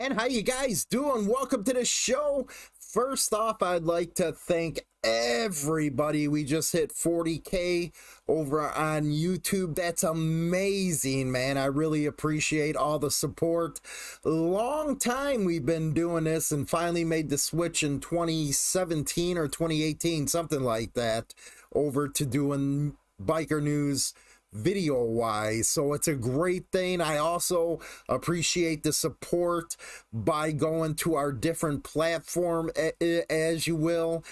And how you guys doing? Welcome to the show. First off, I'd like to thank everybody. We just hit 40k over on YouTube. That's amazing, man. I really appreciate all the support. Long time we've been doing this and finally made the switch in 2017 or 2018, something like that, over to doing biker news video wise. So it's a great thing. I also appreciate the support by going to our different platform as you will.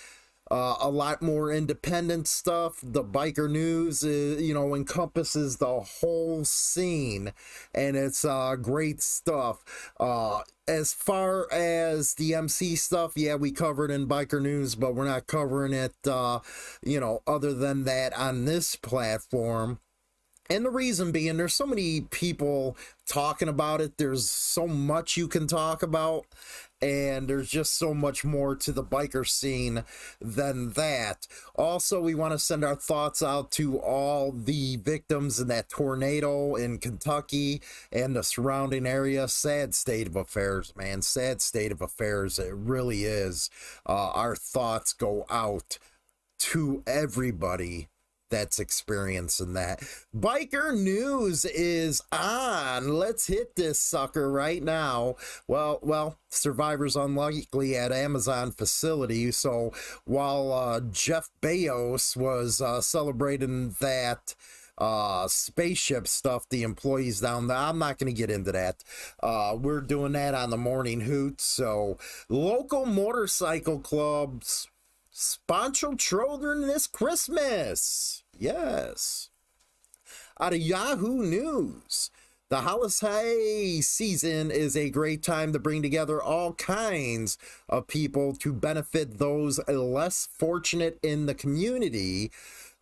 Uh, a lot more independent stuff. The biker news, uh, you know, encompasses the whole scene, and it's uh, great stuff. Uh, as far as the MC stuff, yeah, we covered in biker news, but we're not covering it, uh, you know, other than that on this platform. And the reason being, there's so many people talking about it. There's so much you can talk about. And there's just so much more to the biker scene than that. Also, we want to send our thoughts out to all the victims in that tornado in Kentucky and the surrounding area. Sad state of affairs, man. Sad state of affairs. It really is. Uh, our thoughts go out to everybody that's experiencing that. Biker news is on. Let's hit this sucker right now. Well, well, survivors unlikely at Amazon facility. So while uh, Jeff Bezos was uh, celebrating that uh spaceship stuff the employees down there i'm not going to get into that uh we're doing that on the morning hoot so local motorcycle clubs sponsor children this Christmas. Yes. Out of Yahoo News. The holiday season is a great time to bring together all kinds of people to benefit those less fortunate in the community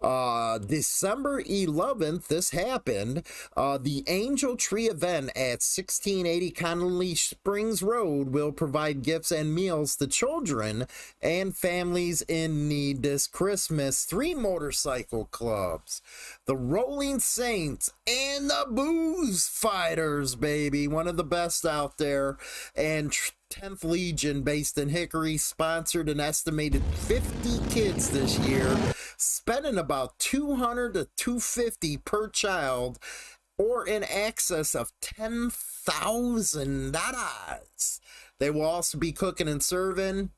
uh, December 11th, this happened. Uh, the Angel Tree event at 1680 Connelly Springs Road will provide gifts and meals to children and families in need this Christmas. Three motorcycle clubs, the Rolling Saints, and the Booze Fighters, baby. One of the best out there. And 10th Legion, based in Hickory, sponsored an estimated 50 kids this year, spending about 200 to 250 per child, or in excess of $10,000. They will also be cooking and serving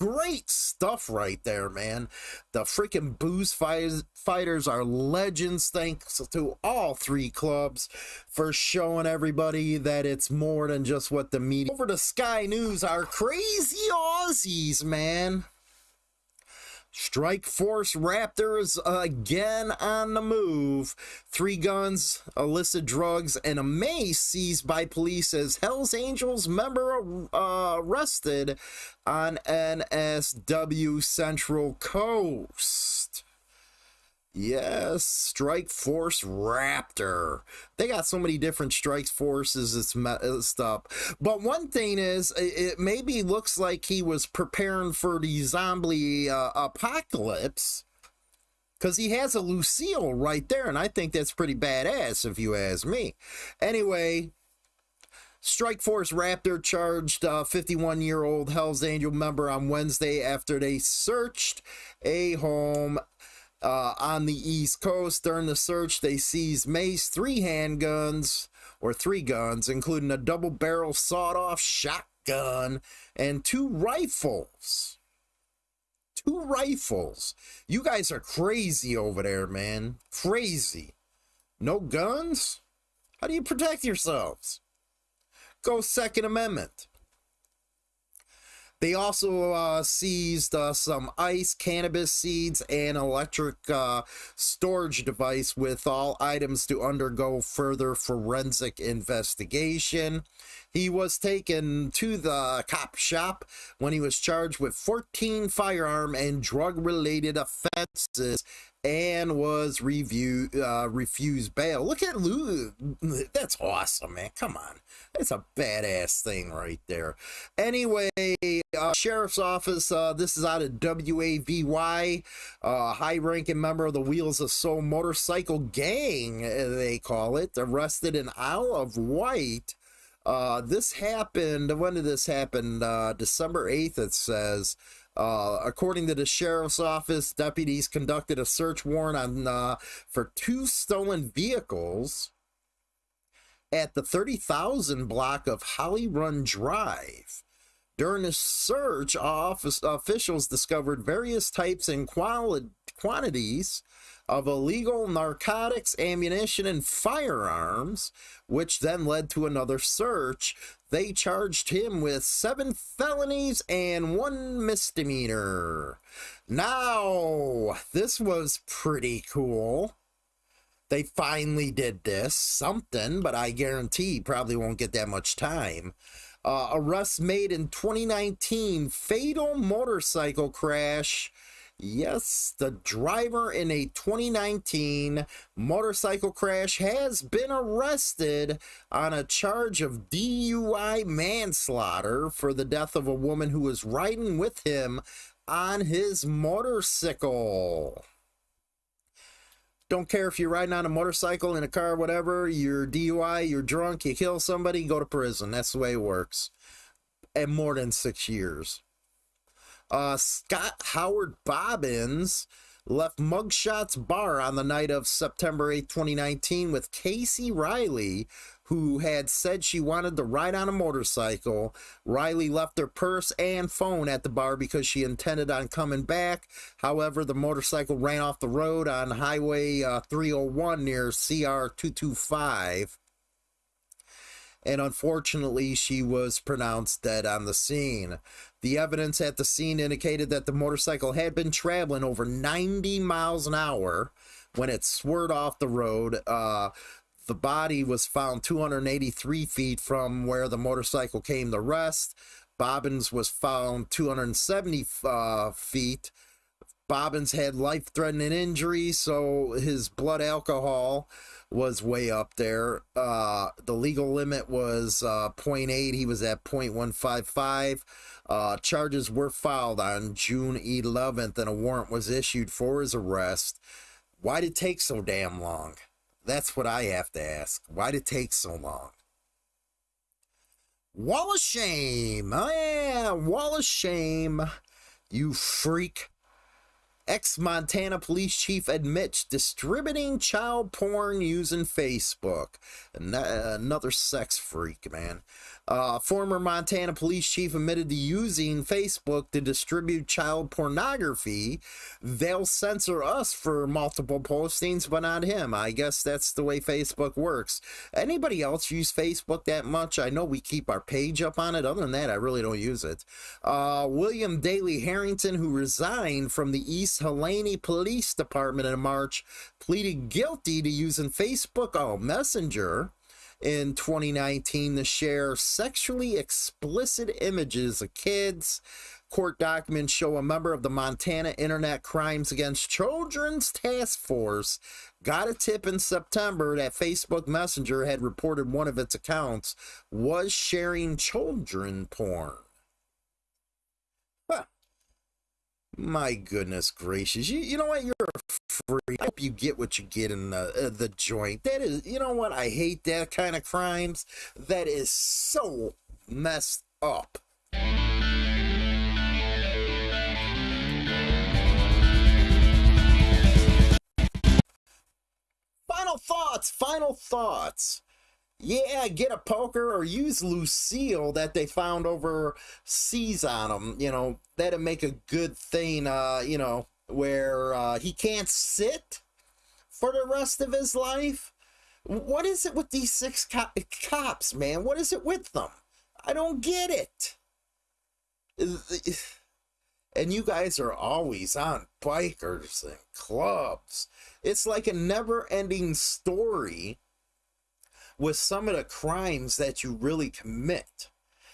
great stuff right there, man. The freaking booze fighters are legends. Thanks to all three clubs for showing everybody that it's more than just what the media. Over to Sky News, our crazy Aussies, man. Strike Force Raptors again on the move. Three guns, illicit drugs, and a mace seized by police as Hells Angels member uh, arrested on NSW Central Coast. Yes, Strike Force Raptor. They got so many different Strike Forces, it's messed up. But one thing is, it maybe looks like he was preparing for the zombie uh, apocalypse. Because he has a Lucille right there, and I think that's pretty badass if you ask me. Anyway, Strike Force Raptor charged a 51 year old Hells Angel member on Wednesday after they searched a home uh, on the East Coast. During the search, they seized mace, three handguns, or three guns, including a double barrel sawed off shotgun and two rifles. Two rifles. You guys are crazy over there, man. Crazy. No guns? How do you protect yourselves? Go Second Amendment. They also uh, seized uh, some ice, cannabis seeds, and electric uh, storage device with all items to undergo further forensic investigation. He was taken to the cop shop when he was charged with 14 firearm and drug related offenses and was review uh, refused bail. Look at Lou. That's awesome, man. Come on. That's a badass thing right there. Anyway, uh, sheriff's office. Uh, this is out of WAVY. Uh, high-ranking member of the Wheels of Soul motorcycle gang, they call it, arrested in Isle of Wight Uh, this happened, when did this happen? Uh, December 8th, it says. Uh, according to the sheriff's office, deputies conducted a search warrant on uh, for two stolen vehicles at the 30,000 block of Holly Run Drive. During the search, office officials discovered various types and quali- quantities of illegal narcotics, ammunition, and firearms, which then led to another search. They charged him with seven felonies and one misdemeanor. Now, this was pretty cool. They finally did this, something, but I guarantee probably won't get that much time. Uh, arrest made in 2019, fatal motorcycle crash Yes, the driver in a 2019 motorcycle crash has been arrested on a charge of DUI manslaughter for the death of a woman who was riding with him on his motorcycle. Don't care if you're riding on a motorcycle, in a car, whatever, you're DUI, you're drunk, you kill somebody, go to prison. That's the way it works. And more than six years. Uh, Scott Howard Bobbins left Mugshots Bar on the night of September 8, 2019, with Casey Riley, who had said she wanted to ride on a motorcycle. Riley left her purse and phone at the bar because she intended on coming back. However, the motorcycle ran off the road on Highway uh, 301 near CR 225 and unfortunately, she was pronounced dead on the scene. The evidence at the scene indicated that the motorcycle had been traveling over 90 miles an hour when it swerved off the road. Uh, the body was found 283 feet from where the motorcycle came to rest. Bobbins was found 270 uh, feet. Bobbins had life threatening injuries, so his blood alcohol was way up there. Uh, the legal limit was uh, 0.8. He was at 0.155. Uh, charges were filed on June 11th, and a warrant was issued for his arrest. Why did it take so damn long? That's what I have to ask. Why did it take so long? Wall of shame. Oh, yeah, wall of shame. You freak. Ex Montana police chief admits distributing child porn using Facebook. Another sex freak, man. Uh, former Montana police chief admitted to using Facebook to distribute child pornography. They'll censor us for multiple postings, but not him. I guess that's the way Facebook works. Anybody else use Facebook that much? I know we keep our page up on it. Other than that, I really don't use it. Uh, William Daly Harrington, who resigned from the East Helena Police Department in March, pleaded guilty to using Facebook oh, Messenger in 2019 to share sexually explicit images of kids. Court documents show a member of the Montana Internet Crimes Against Children's Task Force got a tip in September that Facebook Messenger had reported one of its accounts was sharing children porn. My goodness gracious. You, you know what? You're I hope you get what you get in the, uh, the joint. That is, you know what? I hate that kind of crimes. That is so messed up. Final thoughts, final thoughts yeah, get a poker or use Lucille that they found over overseas on them. You know, that'd make a good thing, uh, you know, where uh, he can't sit for the rest of his life. What is it with these six co- cops, man? What is it with them? I don't get it. And you guys are always on bikers and clubs. It's like a never ending story with some of the crimes that you really commit.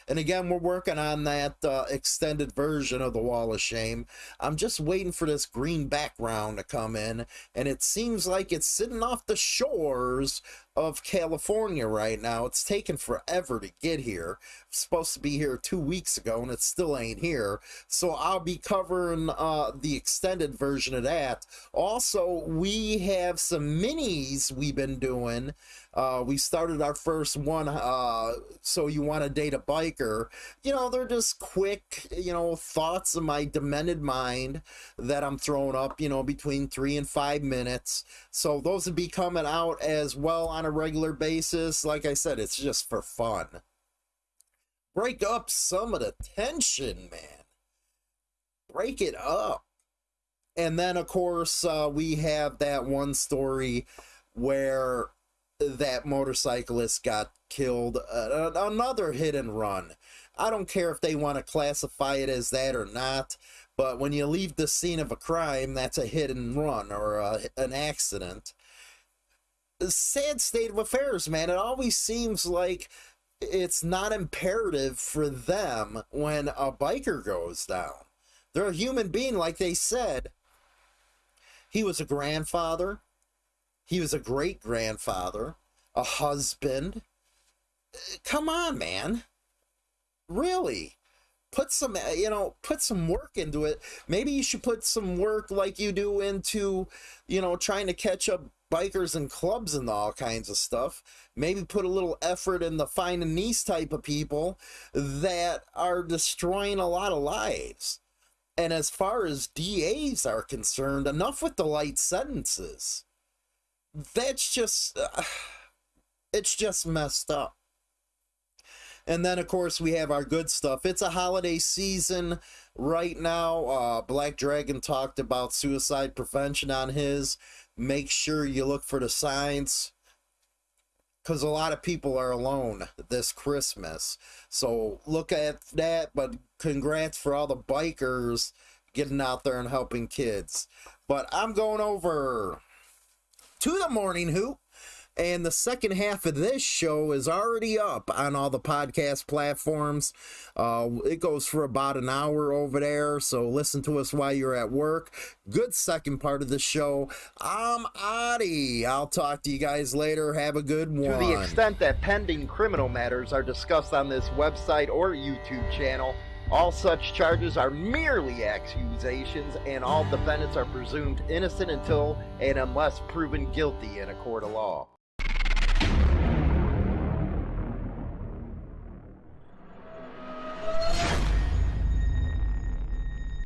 And again, we're working on that uh, extended version of the Wall of Shame. I'm just waiting for this green background to come in, and it seems like it's sitting off the shores of California right now. It's taken forever to get here. supposed to be here two weeks ago and it still ain't here. So I'll be covering uh, the extended version of that. Also, we have some minis we've been doing. Uh, we started our first one, uh, So You Want to Date a Biker. You know, they're just quick, you know, thoughts of my demented mind that I'm throwing up, you know, between three and five minutes. So those will be coming out as well a regular basis. Like I said, it's just for fun. Break up some of the tension, man. Break it up. And then, of course, uh, we have that one story where that motorcyclist got killed. Uh, another hit and run. I don't care if they want to classify it as that or not, but when you leave the scene of a crime, that's a hit and run or a, an accident. Sad state of affairs, man. It always seems like it's not imperative for them when a biker goes down. They're a human being, like they said. He was a grandfather. He was a great grandfather, a husband. Come on, man. Really? Put some, you know, put some work into it. Maybe you should put some work like you do into, you know, trying to catch up bikers and clubs and all kinds of stuff. Maybe put a little effort into finding these type of people that are destroying a lot of lives. And as far as DAs are concerned, enough with the light sentences that's just uh, it's just messed up and then of course we have our good stuff. It's a holiday season right now. Uh, black dragon talked about suicide prevention on his. Make sure you look for the signs because a lot of people are alone this christmas. So look at that but congrats for all the bikers getting out there and helping kids. But i'm going over to the Morning Hoop. And the second half of this show is already up on all the podcast platforms. Uh, it goes for about an hour over there, so listen to us while you're at work. Good second part of the show. I'm Adi. I'll talk to you guys later. Have a good one. To the extent that pending criminal matters are discussed on this website or YouTube channel, all such charges are merely accusations, and all defendants are presumed innocent until and unless proven guilty in a court of law.